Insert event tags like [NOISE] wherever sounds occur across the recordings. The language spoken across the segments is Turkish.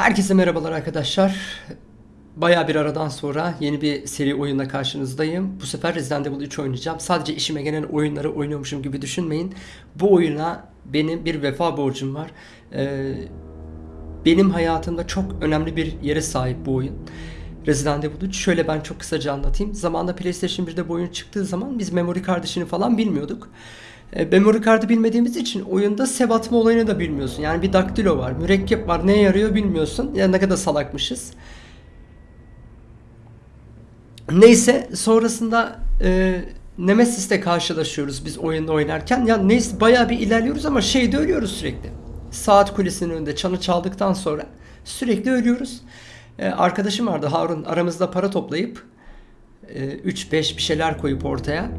Herkese merhabalar arkadaşlar. Baya bir aradan sonra yeni bir seri oyunla karşınızdayım. Bu sefer Resident Evil 3 oynayacağım. Sadece işime gelen oyunları oynuyormuşum gibi düşünmeyin. Bu oyuna benim bir vefa borcum var. Ee, benim hayatımda çok önemli bir yere sahip bu oyun. Resident Evil 3. Şöyle ben çok kısaca anlatayım. Zamanında PlayStation 1'de bu oyun çıktığı zaman biz memory kardeşini falan bilmiyorduk. E, memory kartı bilmediğimiz için oyunda sev atma olayını da bilmiyorsun. Yani bir daktilo var, mürekkep var, neye yarıyor bilmiyorsun. Ya ne kadar salakmışız. Neyse sonrasında e, Nemesis'te karşılaşıyoruz biz oyunda oynarken. Ya neyse bayağı bir ilerliyoruz ama şeyde ölüyoruz sürekli. Saat kulesinin önünde çanı çaldıktan sonra sürekli ölüyoruz. E, arkadaşım vardı Harun aramızda para toplayıp e, 3-5 bir şeyler koyup ortaya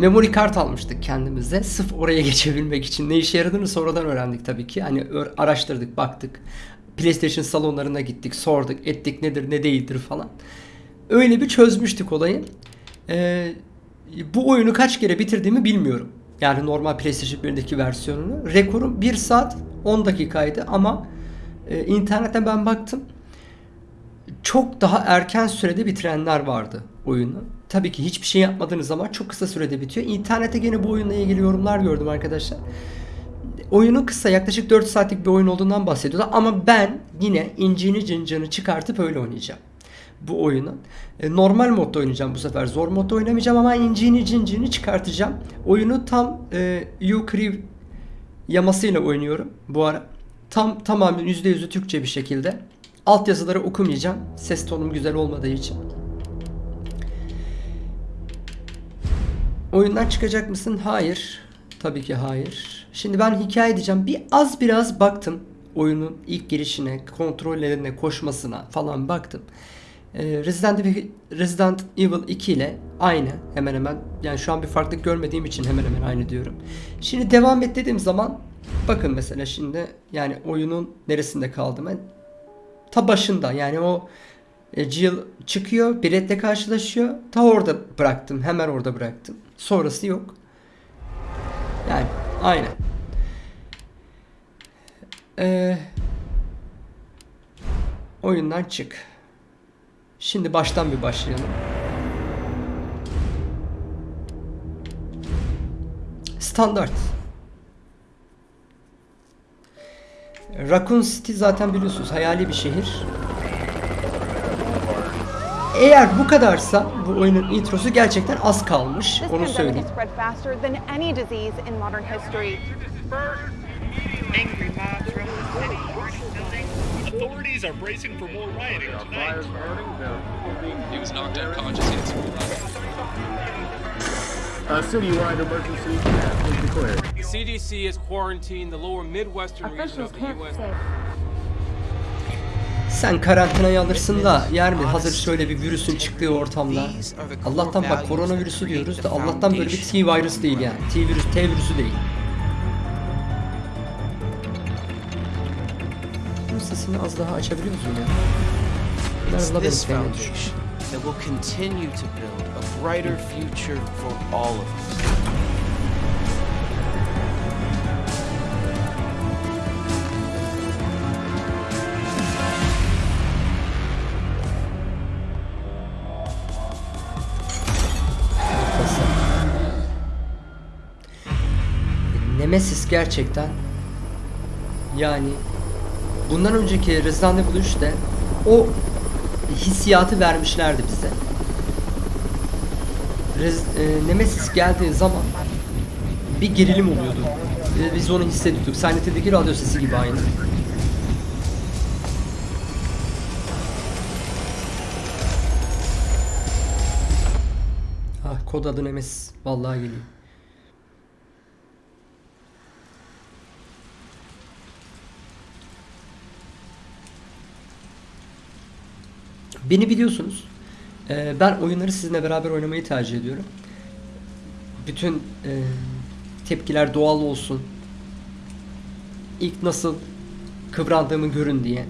memory kart almıştık kendimize. Sırf oraya [LAUGHS] geçebilmek için. Ne işe yaradığını sonradan öğrendik tabii ki. Hani araştırdık, baktık. PlayStation salonlarına gittik, sorduk, ettik nedir, ne değildir falan. Öyle bir çözmüştük olayı. Ee, bu oyunu kaç kere bitirdiğimi bilmiyorum. Yani normal PlayStation 1'deki versiyonunu. Rekorum 1 saat 10 dakikaydı ama e, internetten ben baktım. Çok daha erken sürede bitirenler vardı oyunu. Tabii ki hiçbir şey yapmadığınız zaman çok kısa sürede bitiyor. İnternette gene bu oyunla ilgili yorumlar gördüm arkadaşlar. Oyunun kısa yaklaşık 4 saatlik bir oyun olduğundan bahsediyorlar ama ben yine incini cincini çıkartıp öyle oynayacağım bu oyunu. E, normal modda oynayacağım bu sefer. Zor modda oynamayacağım ama incini cincini çıkartacağım. Oyunu tam e, Ukriv yamasıyla oynuyorum bu ara. Tam tamamen %100'ü Türkçe bir şekilde. Alt yazıları okumayacağım. Ses tonum güzel olmadığı için. Oyundan çıkacak mısın? Hayır. Tabii ki hayır. Şimdi ben hikaye diyeceğim. Bir az biraz baktım. Oyunun ilk girişine, kontrollerine, koşmasına falan baktım. Ee, Resident Evil, Resident Evil 2 ile aynı hemen hemen. Yani şu an bir farklılık görmediğim için hemen hemen aynı diyorum. Şimdi devam et dediğim zaman bakın mesela şimdi yani oyunun neresinde kaldım ben? Ta başında yani o e, Jill çıkıyor, Brett'le karşılaşıyor. Ta orada bıraktım, hemen orada bıraktım. Sonrası yok. Yani aynen. Ee, oyundan çık. Şimdi baştan bir başlayalım. Standart. Raccoon City zaten biliyorsunuz hayali bir şehir. Eğer bu kadarsa bu oyunun introsu gerçekten az kalmış. Onu söyleyeyim. Authorities are bracing for more rioting tonight. He was knocked unconscious. A citywide emergency has been declared. The CDC has quarantined the lower Midwestern region of the U.S. Sen karantinayı alırsın da yer mi? Hazır şöyle bir virüsün çıktığı ortamda. Allah'tan bak koronavirüsü diyoruz da Allah'tan böyle bir T virüs değil yani. T virüs, T virüsü değil. Bunun sesini az daha açabiliyor musun ya? Biraz da foundation that will continue to build a brighter future for all of us. Nemesis gerçekten yani bundan önceki Resident Evil 3'te o hissiyatı vermişlerdi bize. Rez- e, Nemesis geldiği zaman bir gerilim oluyordu. E, biz onu hissediyorduk. Silent radyo sesi gibi aynı. Ah kod adı Nemesis. Vallahi geliyor. Beni biliyorsunuz. Ee, ben oyunları sizinle beraber oynamayı tercih ediyorum. Bütün e, tepkiler doğal olsun. İlk nasıl kıvrandığımı görün diye.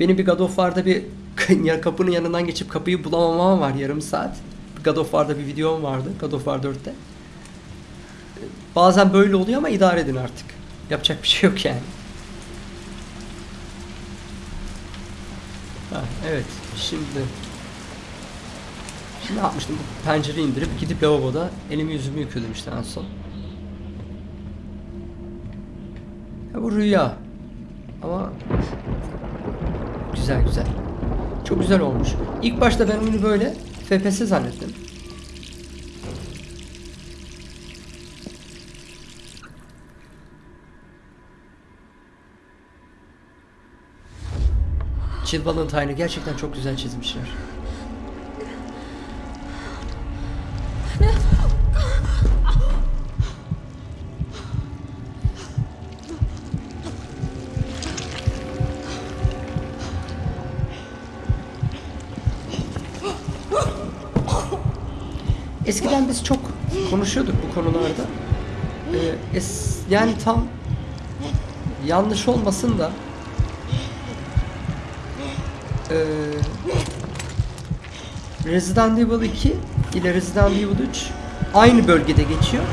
Benim bir God of War'da bir [LAUGHS] kapının yanından geçip kapıyı bulamamam var yarım saat. God of War'da bir videom vardı. God of War 4'te. Bazen böyle oluyor ama idare edin artık. Yapacak bir şey yok yani. Ha, evet şimdi Şimdi ne yapmıştım? Bu pencereyi indirip gidip lavaboda elimi yüzümü yıkıyordum işte en son. Ya bu rüya. Ama güzel güzel. Çok güzel olmuş. İlk başta ben oyunu böyle FPS zannettim. Jill Valentine'ı gerçekten çok güzel çizmişler. Eskiden biz çok konuşuyorduk bu konularda. Ee, es, yani tam yanlış olmasın da ee, Resident Evil 2 ile Resident Evil 3 aynı bölgede geçiyor.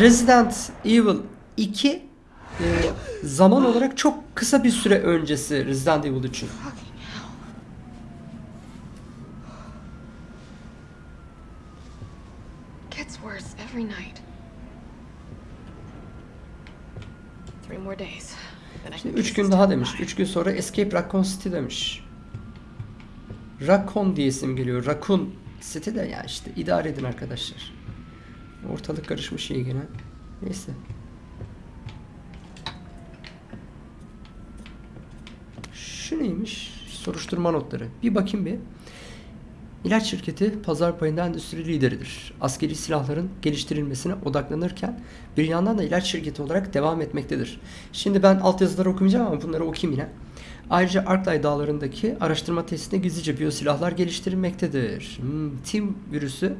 Resident Evil 2 e, zaman olarak çok kısa bir süre öncesi Resident Evil 3'ün. Gets worse every night. Three more days. Then I can 3 gün daha demiş. 3 gün sonra Escape Raccoon City demiş. Raccoon diye isim geliyor. Raccoon City de ya işte idare edin arkadaşlar. Ortalık karışmış iyi gene. Neyse. Şu neymiş? Soruşturma notları. Bir bakayım bir. İlaç şirketi pazar payında endüstri lideridir. Askeri silahların geliştirilmesine odaklanırken bir yandan da ilaç şirketi olarak devam etmektedir. Şimdi ben altyazıları okumayacağım ama bunları okuyayım yine. Ayrıca Arklay dağlarındaki araştırma tesisinde gizlice biyosilahlar geliştirilmektedir. Hmm, Tim virüsü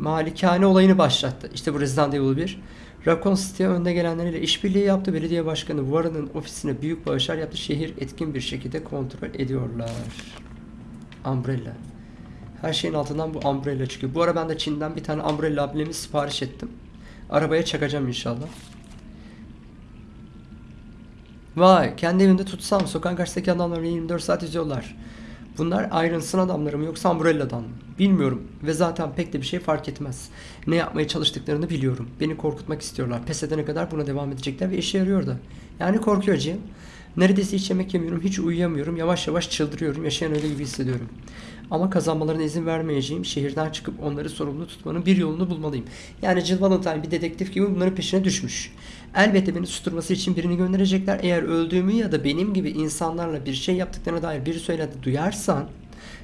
malikane olayını başlattı. İşte bu Resident Evil 1. Raccoon City'ye önde gelenleriyle işbirliği yaptı. Belediye başkanı Warren'ın ofisine büyük bağışlar yaptı. Şehir etkin bir şekilde kontrol ediyorlar. Umbrella. Her şeyin altından bu umbrella çıkıyor. Bu ara ben de Çin'den bir tane umbrella ablemi sipariş ettim. Arabaya çakacağım inşallah. Vay kendi evimde tutsam sokağın karşısındaki adamlar beni 24 saat izliyorlar. Bunlar Irons'ın adamları mı yoksa Umbrella'dan mı? Bilmiyorum ve zaten pek de bir şey fark etmez. Ne yapmaya çalıştıklarını biliyorum. Beni korkutmak istiyorlar. Pes edene kadar buna devam edecekler ve işe yarıyor da. Yani korkuyor Jim. Neredeyse hiç yemek yemiyorum, hiç uyuyamıyorum. Yavaş yavaş çıldırıyorum. Yaşayan öyle gibi hissediyorum. Ama kazanmalarına izin vermeyeceğim. Şehirden çıkıp onları sorumlu tutmanın bir yolunu bulmalıyım. Yani Jill Valentine bir dedektif gibi bunların peşine düşmüş. Elbette beni susturması için birini gönderecekler. Eğer öldüğümü ya da benim gibi insanlarla bir şey yaptıklarına dair bir söylenti duyarsan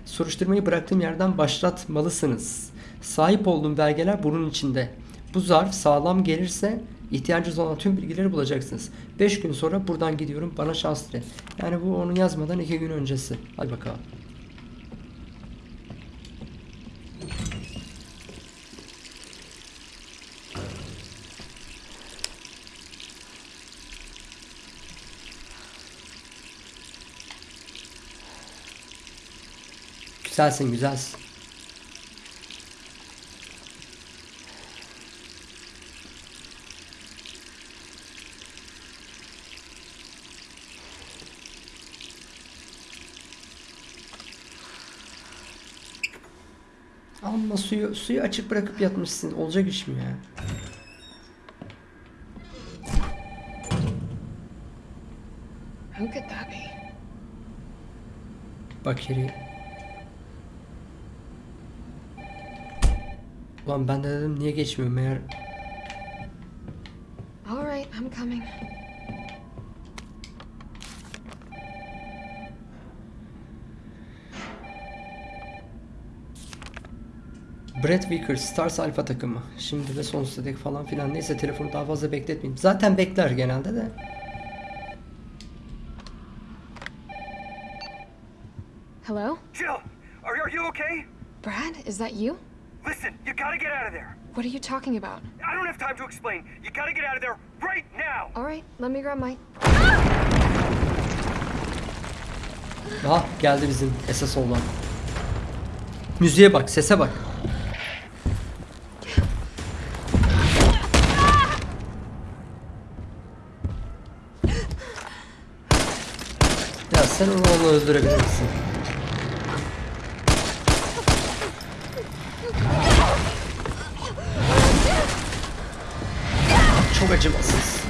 soruşturmayı bıraktığım yerden başlatmalısınız. Sahip olduğum belgeler bunun içinde. Bu zarf sağlam gelirse ihtiyacınız olan tüm bilgileri bulacaksınız. 5 gün sonra buradan gidiyorum. Bana şans dile. Yani bu onu yazmadan 2 gün öncesi. Hadi bakalım. Güzelsin güzelsin. Amma suyu suyu açık bırakıp yatmışsın. Olacak iş mi ya? Who could that be? Bakeri. Ulan ben de dedim niye geçmiyor meğer All right, I'm coming. Brett Vickers Stars Alpha takımı. Şimdi de sonsuza dek falan filan. Neyse telefonu daha fazla bekletmeyeyim. Zaten bekler genelde de. Hello? Jill, are, are you okay? Brad, is that you? Listen, you gotta get out of there. What are you talking about? I don't have time to explain. You gotta get out of there right now. All right, let me grab my. Aha geldi bizim esas olan. Müziğe bak, sese bak. Ya Sen onu onunla Çok acımasız.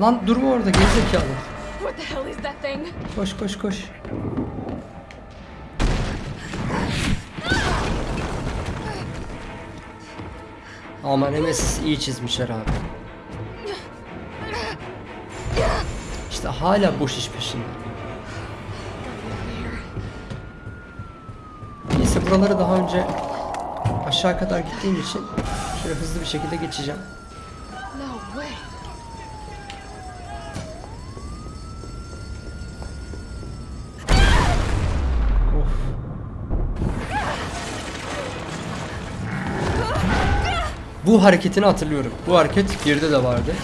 Lan durma orada gerizekalı. Koş koş koş. Ama Nemesis iyi çizmişler abi. İşte hala boş iş peşinde. Neyse buraları daha önce aşağı kadar gittiğim için şöyle hızlı bir şekilde geçeceğim. Bu hareketini hatırlıyorum. Bu hareket birde de vardı.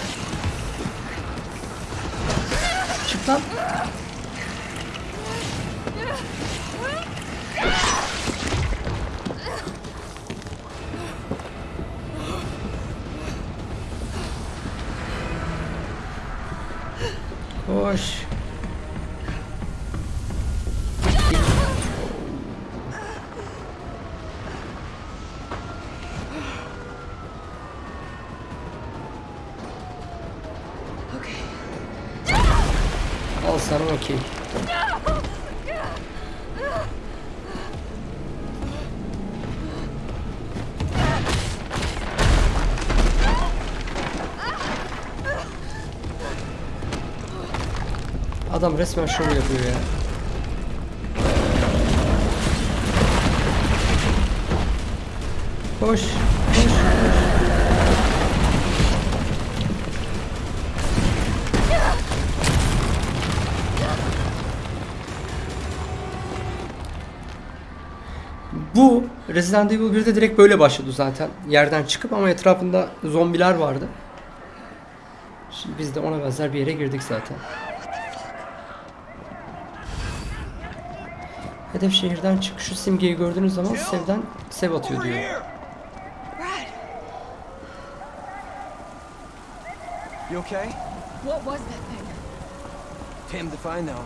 Sana okey. Adam resmen şov yapıyor ya. Koş, koş, koş. Resident Evil 1'de direkt böyle başladı zaten. Yerden çıkıp ama etrafında zombiler vardı. Şimdi biz de ona benzer bir yere girdik zaten. Hedef şehirden çık. Şu simgeyi gördüğünüz zaman sevden sev atıyor diyor. You okay? What was that thing? Damned if I know.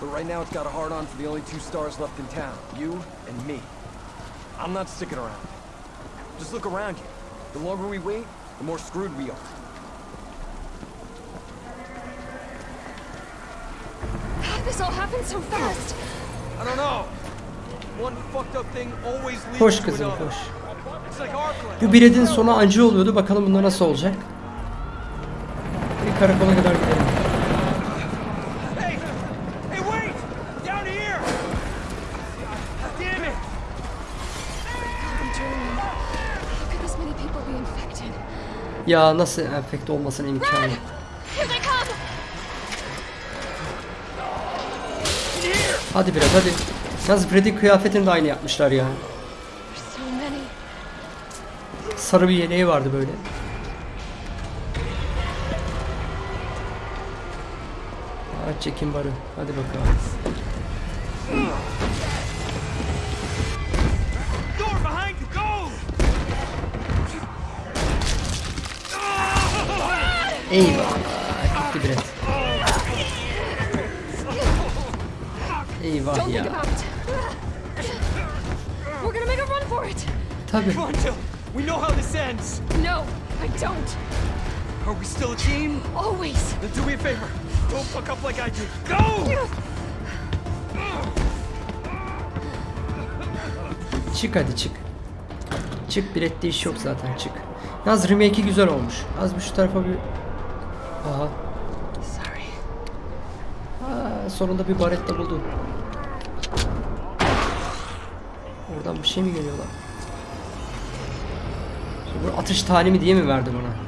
But right now it's got a hard on for the only two stars left in town. You and me. I'm not sticking around. Just look around you. The longer we wait, the more screwed we are. How [SIGHS] this all happen so fast? I don't know. One fucked up thing always leads Koş to kızım another. koş. Bu biredin sonu acı oluyordu. Bakalım bunda nasıl olacak. Bir karakola kadar Ya nasıl enfekte olmasına imkanı! Hadi biraz hadi. Yalnız Freddy kıyafetini de aynı yapmışlar ya. Sarı bir yeleği vardı böyle. Aç çekin barı. Hadi bakalım. Make a run for it. Tabii. Come on, Jill. We know how this ends. No, I don't. Are we still a team? Always. Then do me a favor. Don't fuck up like I did. Go! Çık hadi çık. Çık bilette iş yok zaten çık. Yalnız remake'i güzel olmuş. Az bir şu tarafa bir... Aha. Sorry. Aa, sonunda bir baretta buldu. Oradan bir şey mi geliyor lan? Şimdi bu atış talimi diye mi verdi bana?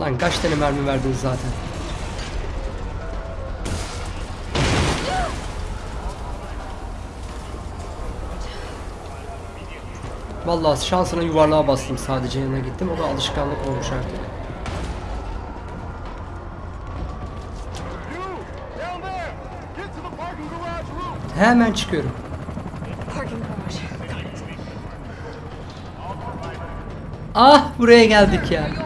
Lan kaç tane mermi verdin zaten? Vallahi şansına yuvarlığa bastım sadece yanına gittim. O da alışkanlık olmuş artık. Hemen çıkıyorum. Ah buraya geldik ya. Are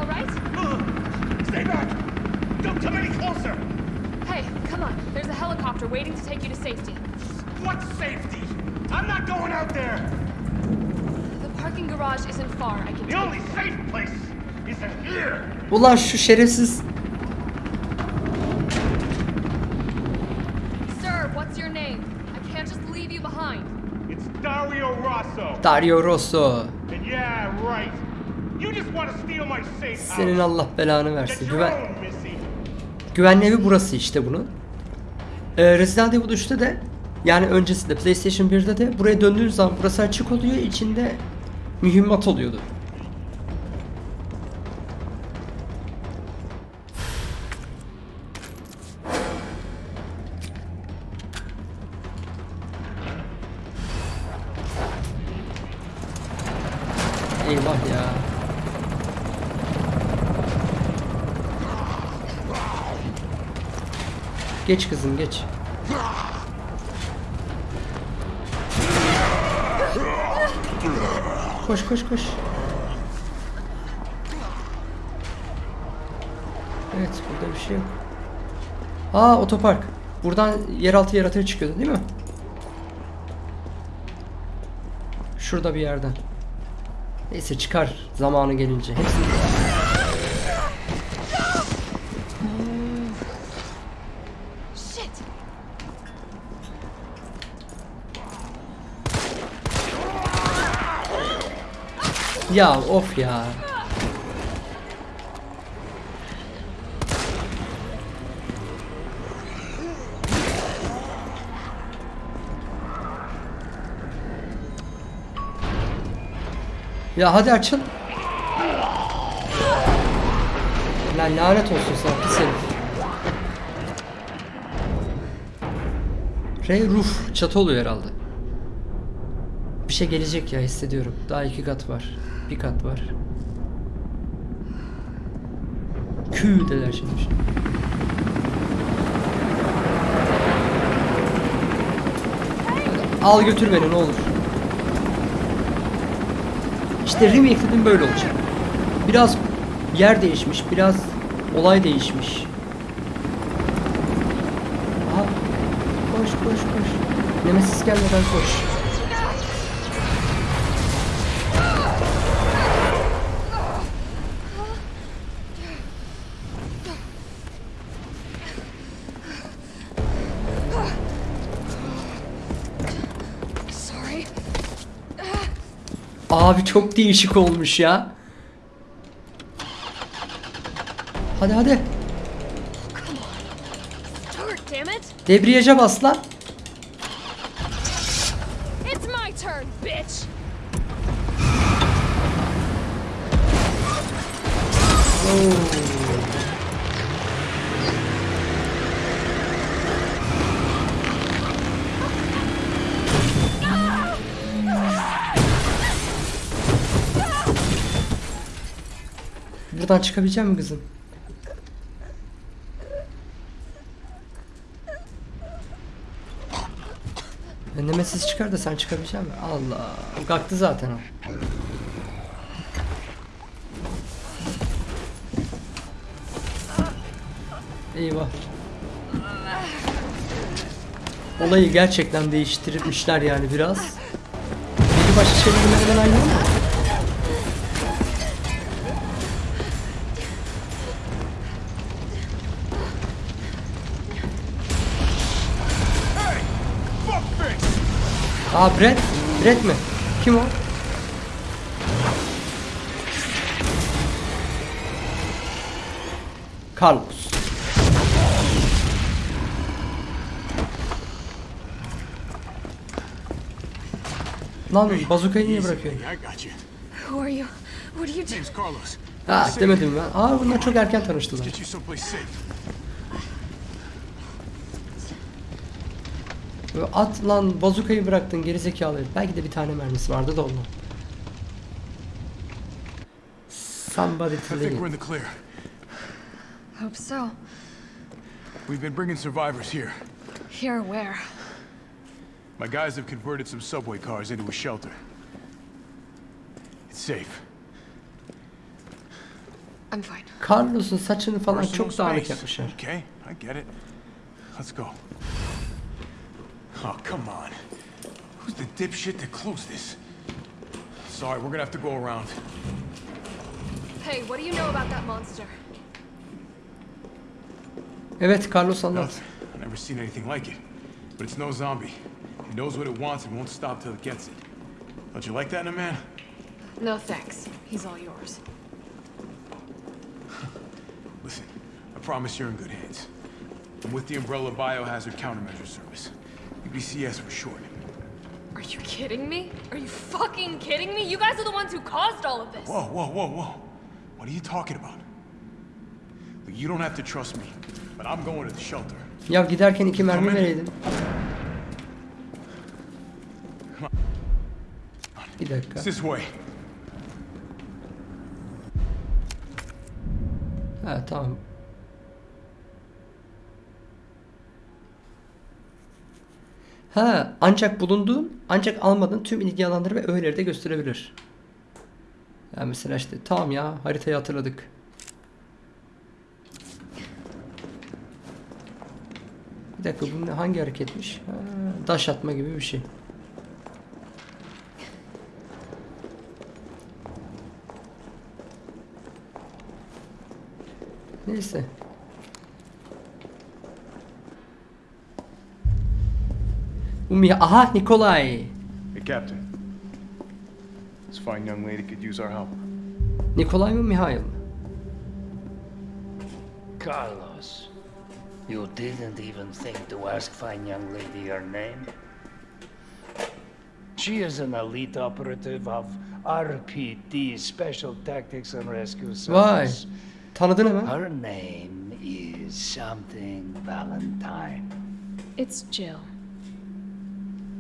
parking garage isn't far. I can The take only safe place is in here! Ulan şu şerefsiz Sir, what's your name? I can't just leave you behind. It's Dario Rosso. Dario Rosso. And yeah, right. You just want to steal my safe house. Senin Allah belanı versin. Güven, güvenli evi burası işte bunun. Ee, Resident Evil 3'te de yani öncesinde PlayStation 1'de de buraya döndüğün zaman burası açık oluyor. içinde mühimmat oluyordu. Eyvah ya. Geç kızım geç. Koş koş koş. Evet burada bir şey yok. Aa otopark. Buradan yeraltı yaratığı çıkıyordu değil mi? Şurada bir yerden. Neyse çıkar zamanı gelince. Hepsini Ya of ya. Ya hadi açın. Lan lanet olsun sana pis herif. Ray roof çatı oluyor herhalde. Bir şey gelecek ya hissediyorum. Daha iki kat var. Bir kat var. Kü deler şimdi. Al götür beni ne olur. İşte remake dedim böyle olacak. Biraz yer değişmiş, biraz olay değişmiş. Aha. Koş koş koş. Nemesis gelmeden koş. Abi çok değişik olmuş ya. Hadi hadi. Debriyaja bas lan. Buradan çıkabilecek misin kızım? Ya Nemesis çıkar da sen çıkabilecek misin? Allah. Kalktı zaten o. Eyvah. Olayı gerçekten değiştirmişler yani biraz. Biri başka şeylerden hemen ayrılır mı? Aa Brett. Brett mi? Kim o? Carlos. Lan bazukayı niye bırakıyorsun? I got you. Who are you? What are you doing? Name's Carlos. Ha demedim ben. Aa bunlar çok erken tanıştılar. Get you someplace safe. Böyle At lan bazukayı bıraktın gerizekalı. herif. Belki de bir tane mermisi vardı da ondan. Somebody I to think we're in the clear. Hope so. We've been bringing survivors here. Here, where? My guys have converted some subway cars into a shelter. It's safe. I'm fine. Carlos'un saçını falan Personal çok dağınık yapmışlar. Okay, I get it. Let's go. Oh, come on. Who's the dipshit that closed this? Sorry, we're gonna have to go around. Hey, what do you know about that monster? Evet Carlos anlat. Nothing. I've never seen anything like it. But it's no zombie. It knows what it wants and won't stop till it gets it. Don't you like that in a man? No thanks. He's all yours. [LAUGHS] Listen, I promise you're in good hands. I'm with the Umbrella Biohazard Countermeasure Service. UBCS for short. Are you kidding me? Are you fucking kidding me? You guys are the ones who caused all of this. Whoa, whoa, whoa, whoa. What are you talking about? Look, you don't have to trust me, but I'm going to the shelter. Ya giderken iki mermi Tamam. vereydin. Bir dakika. It's this way. Ha tamam. Ha ancak bulunduğun ancak almadığın tüm ilgi alanları ve öğeleri de gösterebilir. Yani mesela işte tamam ya haritayı hatırladık. Bir dakika bu hangi hareketmiş? Ha, daş atma gibi bir şey. Neyse. Umi aha Nikolay. Hey, Captain. This fine young lady could use our help. Nikolay mı Mihail? Carlos, you didn't even think to ask fine young lady her name? She is an elite operative of RPD, Special Tactics and Rescue Vay. Service. Tanıdın hemen. Her name is something Valentine. It's Jill.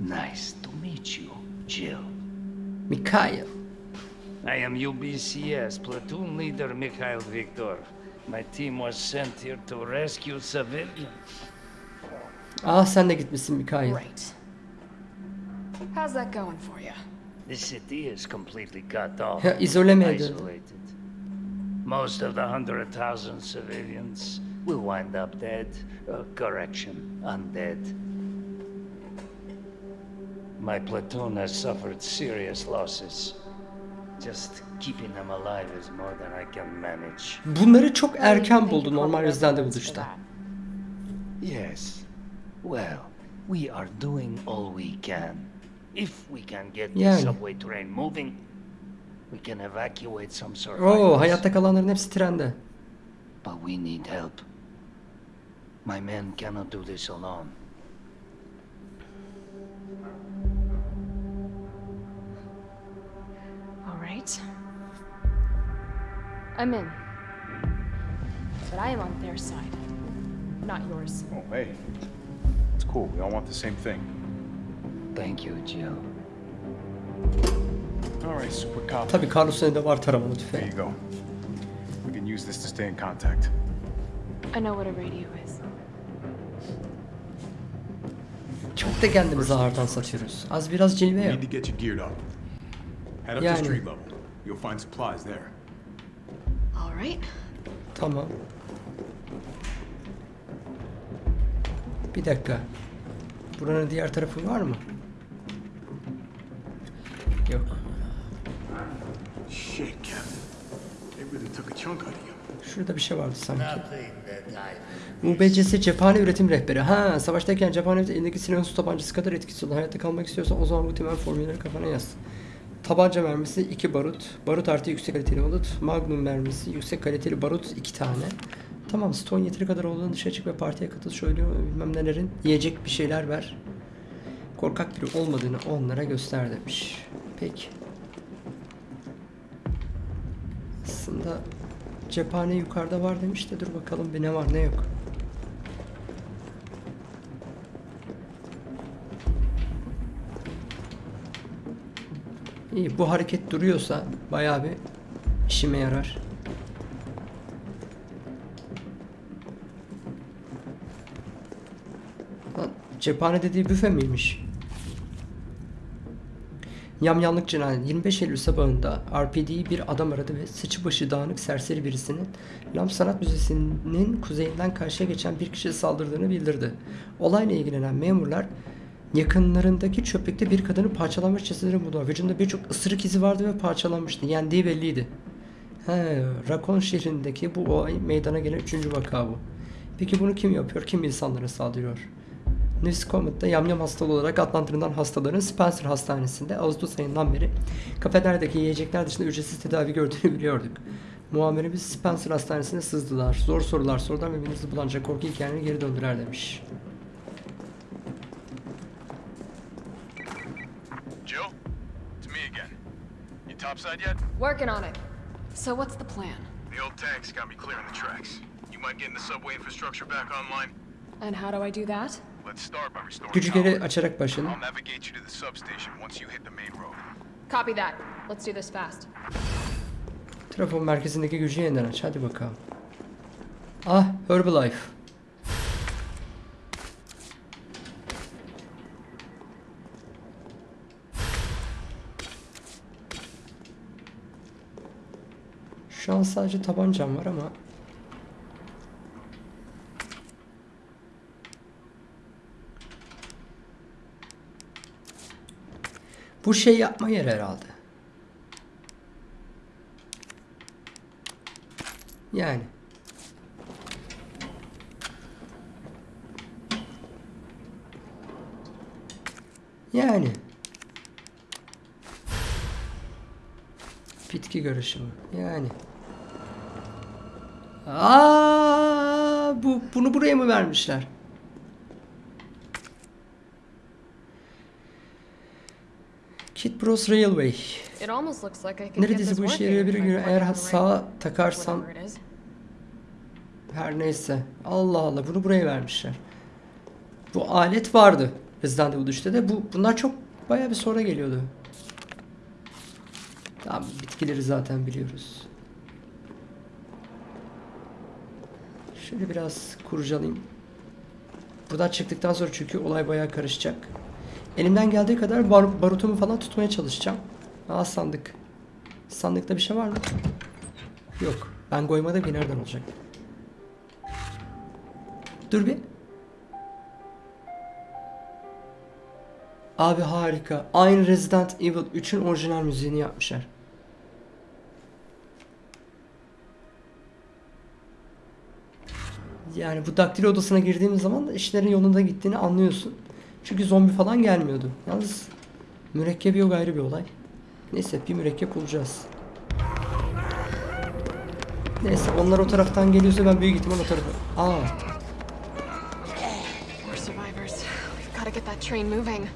Nice to meet you, Jill. Mikhail. I am UBCS platoon leader Mikhail Viktor. My team was sent here to rescue civilians. Ah sen de gitmişsin Mikhail. Right. How's that going for you? The city is completely cut off. Ya, izole mi edildi? isolated. Most of the hundred thousand civilians will wind up dead. Uh, correction, undead. My platoon has suffered serious losses. Just keeping them alive is more than I can manage. Bunları çok erken buldu normal the for buluşta. that. Yes. Well, we are doing all we can. If we can get the Yani. subway train moving, we can evacuate some survivors. Oo hayatta kalanların hepsi trende. But we need help. My men cannot do this alone. Right. I'm in. But I am on their side, not yours. Oh, hey. It's cool. We all want the same thing. Thank you, Jill. All right, super cop. Tabii Carlos'un elinde var taramalı There tüfeği. you go. We can use this to stay in contact. I know what a radio is. Çok da kendimizi ağırdan satıyoruz. Az biraz cilve yap. need to get you geared up. Head up to Yani. You'll find supplies there. All right. Tamam. Bir dakika. Buranın diğer tarafı var mı? Yok. Shit, Captain. They really took a chunk out of you. Şurada bir şey vardı sanki. UBCS cephane üretim rehberi. Ha, savaştayken cephane elindeki silahın su tabancası kadar etkisiz olur. Hayatta kalmak istiyorsan o zaman bu temel formülleri kafana yaz. Tabanca mermisi 2 barut. Barut artı yüksek kaliteli barut. Magnum mermisi yüksek kaliteli barut 2 tane. Tamam Stone yeteri kadar olduğunu dışarı çık ve partiye katıl söylüyor bilmem nelerin. Yiyecek bir şeyler ver. Korkak biri olmadığını onlara göster demiş. Peki. Aslında cephane yukarıda var demiş de dur bakalım bir ne var ne yok. İyi bu hareket duruyorsa bayağı bir işime yarar. Lan cephane dediği büfe miymiş? Yamyanlık cinayet 25 Eylül sabahında RPD bir adam aradı ve sıçı başı dağınık serseri birisinin Lam Sanat Müzesi'nin kuzeyinden karşıya geçen bir kişiye saldırdığını bildirdi. Olayla ilgilenen memurlar yakınlarındaki çöplükte bir kadını parçalanmış cesedini buldu. Vücudunda birçok ısırık izi vardı ve parçalanmıştı. Yendiği belliydi. He, Rakon şehrindeki bu olay meydana gelen üçüncü vaka bu. Peki bunu kim yapıyor? Kim insanlara saldırıyor? News Comet'ta yamyam hastalığı olarak adlandırılan hastaların Spencer Hastanesi'nde Ağustos ayından beri kafelerdeki yiyecekler dışında ücretsiz tedavi gördüğünü biliyorduk. Muamerimiz Spencer Hastanesi'ne sızdılar. Zor sorular sordular ve birinizi bulanca korku hikayelerini geri döndürer demiş. Topside yet? Working on it. So what's the plan? The old tanks got me clearing the tracks. You mind getting the subway infrastructure back online? And how do I do that? Let's start by restoring Gücü power. geri açarak başlayalım. I'll navigate you to the substation once you hit the main road. Copy that. Let's do this fast. Trafo merkezindeki gücü yeniden aç. Hadi bakalım. Ah Herbalife. Şu an sadece tabancam var ama Bu şey yapma yer herhalde. Yani. Yani. Bitki karışımı. Yani. Aa, bu bunu buraya mı vermişler? Kid Bros Railway. Neredeyse bu işe yarayabilir plug eğer sağa is. her neyse. Allah Allah bunu buraya vermişler. Bu alet vardı Resident Evil 3'te de. Bu, bunlar çok bayağı bir sonra geliyordu. Tamam bitkileri zaten biliyoruz. Şöyle biraz kurcalayayım. Buradan çıktıktan sonra çünkü olay bayağı karışacak. Elimden geldiği kadar bar barutumu falan tutmaya çalışacağım. Aa sandık. Sandıkta bir şey var mı? Yok. Ben koymadım ki nereden olacak? Dur bir. Abi harika. Aynı Resident Evil 3'ün orijinal müziğini yapmışlar. Yani bu daktilo odasına girdiğimiz zaman da işlerin yolunda gittiğini anlıyorsun. Çünkü zombi falan gelmiyordu. Yalnız mürekkep yok ayrı bir olay. Neyse bir mürekkep bulacağız. Neyse onlar o taraftan geliyorsa ben büyük ihtimal o tarafa... Aa We're survivors. We've got to get that train moving.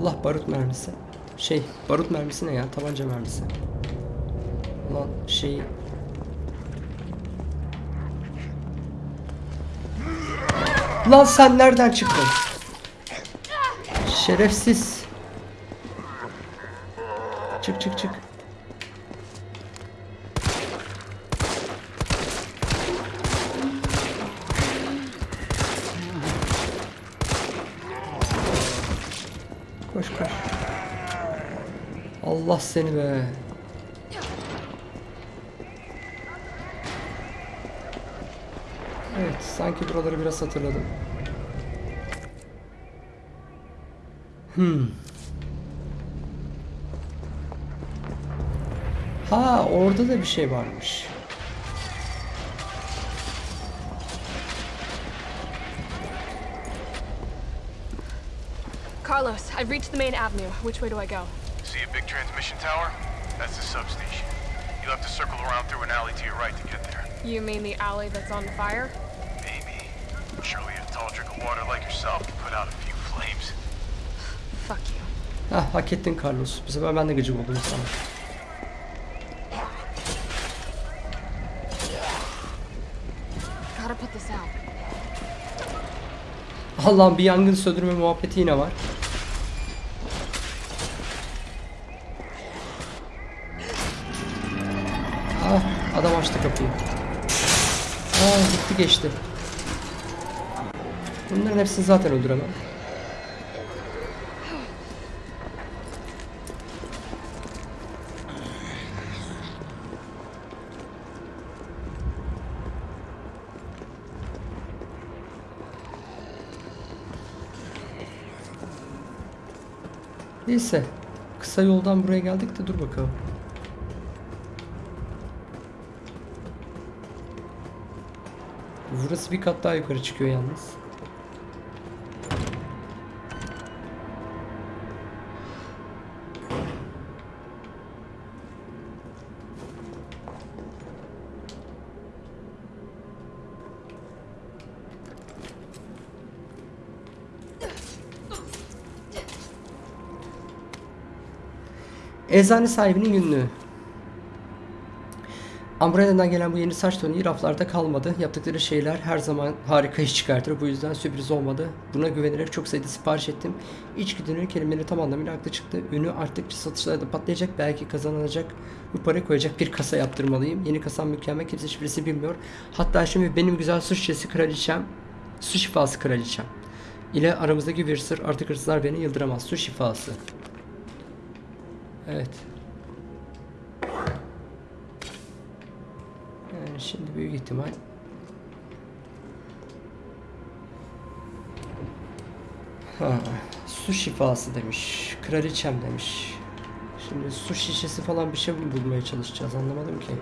Allah barut mermisi. Şey barut mermisi ne ya? Tabanca mermisi. Lan şey... Lan sen nereden çıktın? Şerefsiz. Çık çık çık. Seni be. Evet, sanki buraları biraz hatırladım. Hmm. Ha, orada da bir şey varmış. Carlos, I've reached the main avenue. Which way do I go? See a big transmission tower? That's the substation. You'll have to circle around through an alley to your right to get there. You mean the alley that's on fire? Maybe. Surely a tall drink of water like yourself can put out a few flames. Fuck you. Hah, hak ettin Carlos. Bu sefer ben de gıcık oldum sana. Gotta put this out. Allah'ım bir yangın söndürme muhabbeti yine var. Geçti. Bunların hepsini zaten öldüremem. Neyse. Kısa yoldan buraya geldik de dur bakalım. Burası bir kat daha yukarı çıkıyor yalnız. Eczane sahibinin günlüğü. Umbrella'dan gelen bu yeni saç tonu raflarda kalmadı. Yaptıkları şeyler her zaman harika iş çıkartır. Bu yüzden sürpriz olmadı. Buna güvenerek çok sayıda sipariş ettim. İçgüdünün kelimeleri tam anlamıyla haklı çıktı. Ünü arttıkça satışlarda patlayacak. Belki kazanılacak. Bu parayı koyacak bir kasa yaptırmalıyım. Yeni kasam mükemmel. Kimse şifresi bilmiyor. Hatta şimdi benim güzel su şişesi kraliçem, su şifası kraliçem ile aramızdaki bir sır artık hırsızlar beni yıldıramaz. Su şifası. Evet. Yani şimdi büyük ihtimal Ha, su şifası demiş. Kraliçem demiş. Şimdi su şişesi falan bir şey bulmaya çalışacağız anlamadım ki.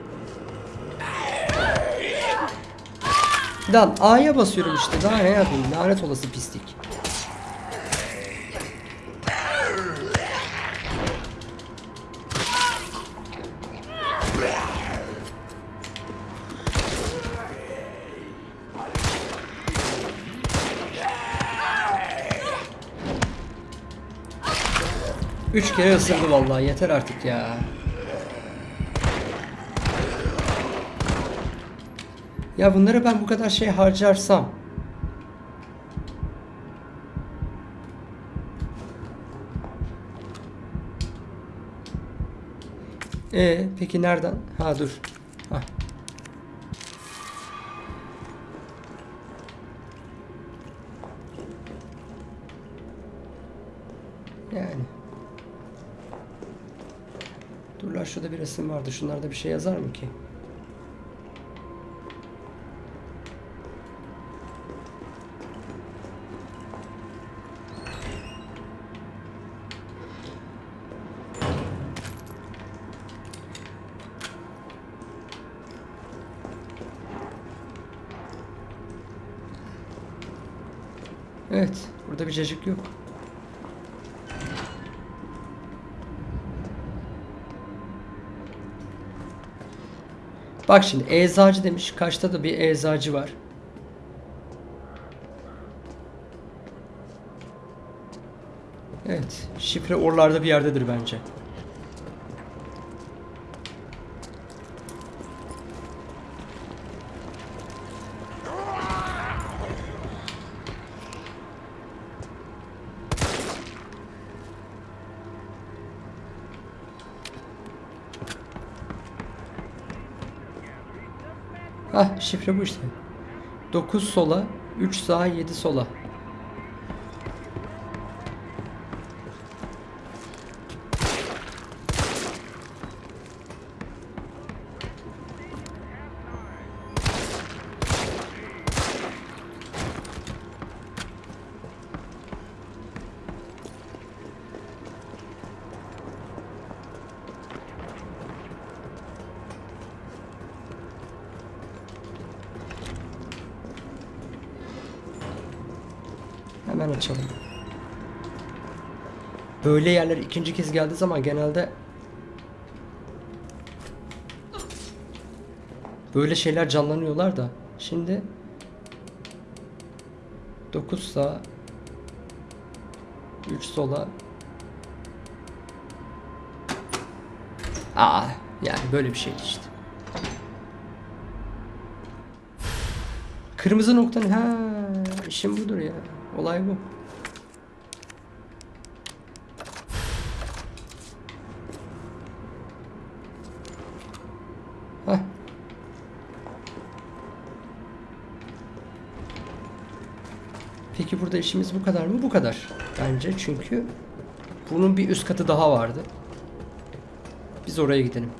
Lan A'ya basıyorum işte daha ne yapayım lanet olası pislik. Üç kere ısırdı vallahi yeter artık ya. Ya bunları ben bu kadar şey harcarsam E peki nereden? Ha dur. Resim vardı. Şunlarda bir şey yazar mı ki? Evet, burada bir cacık yok. Bak şimdi eczacı demiş. Kaçta da bir eczacı var. Evet. Şifre oralarda bir yerdedir bence. Şifre bu işte. 9 sola, 3 sağa, 7 sola. Hemen açalım. Böyle yerler ikinci kez geldiği zaman genelde böyle şeyler canlanıyorlar da şimdi 9 sağ 3 sola Aa yani böyle bir şey işte. Kırmızı noktanın ha işim budur ya. Olay bu. Peki burada işimiz bu kadar mı? Bu kadar. Bence çünkü bunun bir üst katı daha vardı. Biz oraya gidelim.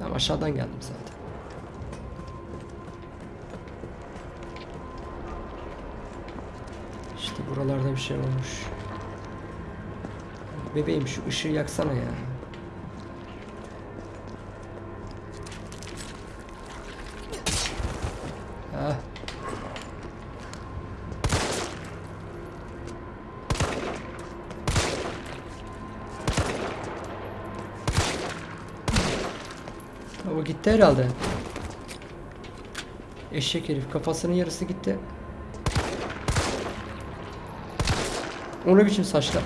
Ben aşağıdan geldim zaten. Buralarda bir şey olmuş. Bebeğim şu ışığı yaksana ya. Ah. O gitti herhalde. Eşek herif kafasının yarısı gitti. O ne biçim saçlar?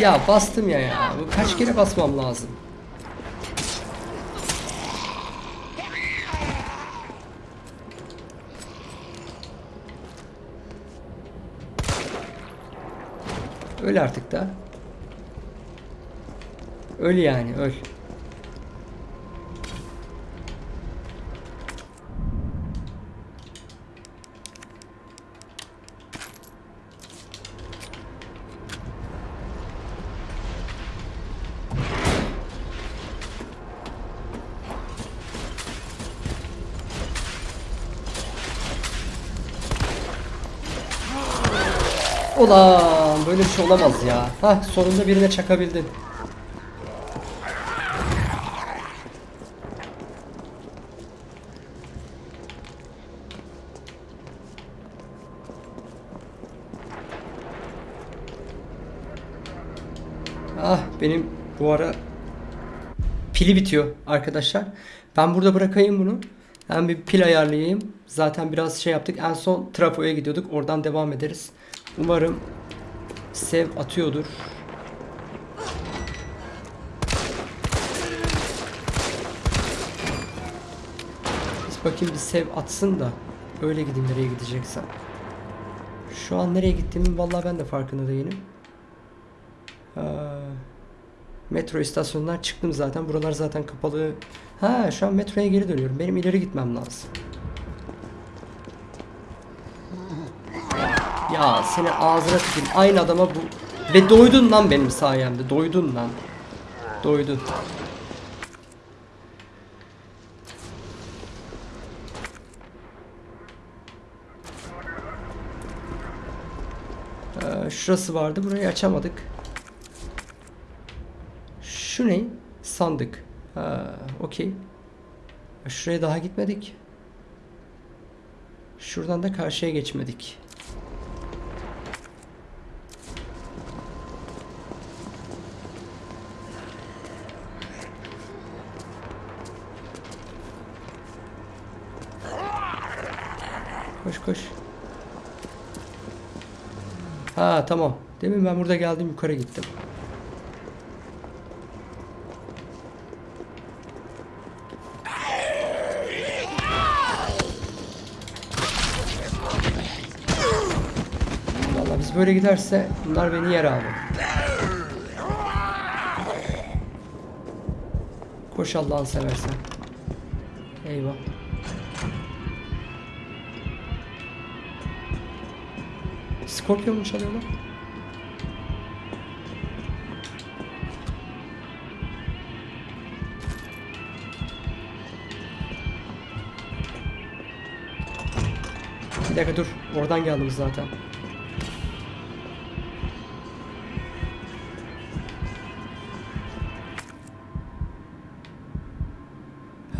Ya bastım ya ya. Kaç kere basmam lazım? Öl artık da. Öl yani öl. Ulan böyle bir şey olamaz ya. Hah sonunda birine çakabildin. Ah benim bu ara pili bitiyor arkadaşlar. Ben burada bırakayım bunu. Ben bir pil ayarlayayım. Zaten biraz şey yaptık. En son trafoya gidiyorduk. Oradan devam ederiz. Umarım sev atıyordur. Biz bakayım bir sev atsın da öyle gideyim nereye gideceksem. Şu an nereye gittiğimin vallahi ben de farkında değilim. Aa, metro istasyonundan çıktım zaten. Buralar zaten kapalı. Ha şu an metroya geri dönüyorum. Benim ileri gitmem lazım. Ya seni ağzına tükürüm. Aynı adama bu. Ve doydun lan benim sayemde. Doydun lan. Doydun. Ee, şurası vardı. Burayı açamadık. Şu ne? Sandık. Ha, okey. Şuraya daha gitmedik. Şuradan da karşıya geçmedik. Koş koş. Ha tamam. Demin ben burada geldim yukarı gittim. Vallahi biz böyle giderse bunlar beni yer abi. Koş Allah'ını seversen. Eyvah. Scorpion mu çalıyorlar? Bir dakika dur. Oradan geldim zaten.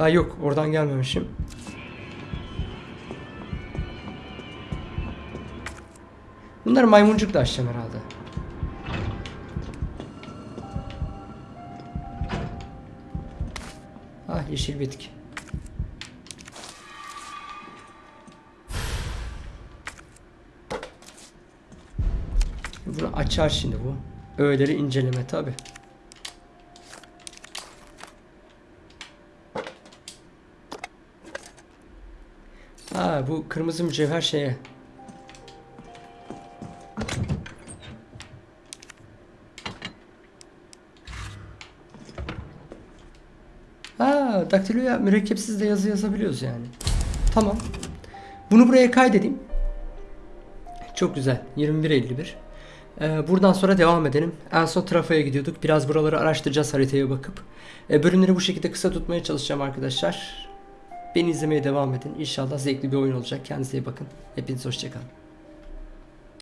Ha yok oradan gelmemişim. Bunları maymuncukla açacağım herhalde. Ah yeşil bitki. Bunu açar şimdi bu. Öğeleri inceleme tabi. Bu kırmızı mücevher şeye. Ha daktiloya mürekkepsiz de yazı yazabiliyoruz yani. Tamam. Bunu buraya kaydedeyim. Çok güzel. 21.51. Ee, buradan sonra devam edelim. En son trafoya gidiyorduk. Biraz buraları araştıracağız haritaya bakıp. Ee, bölümleri bu şekilde kısa tutmaya çalışacağım arkadaşlar. Beni izlemeye devam edin. İnşallah zevkli bir oyun olacak. Kendinize iyi bakın. Hepiniz hoşçakalın.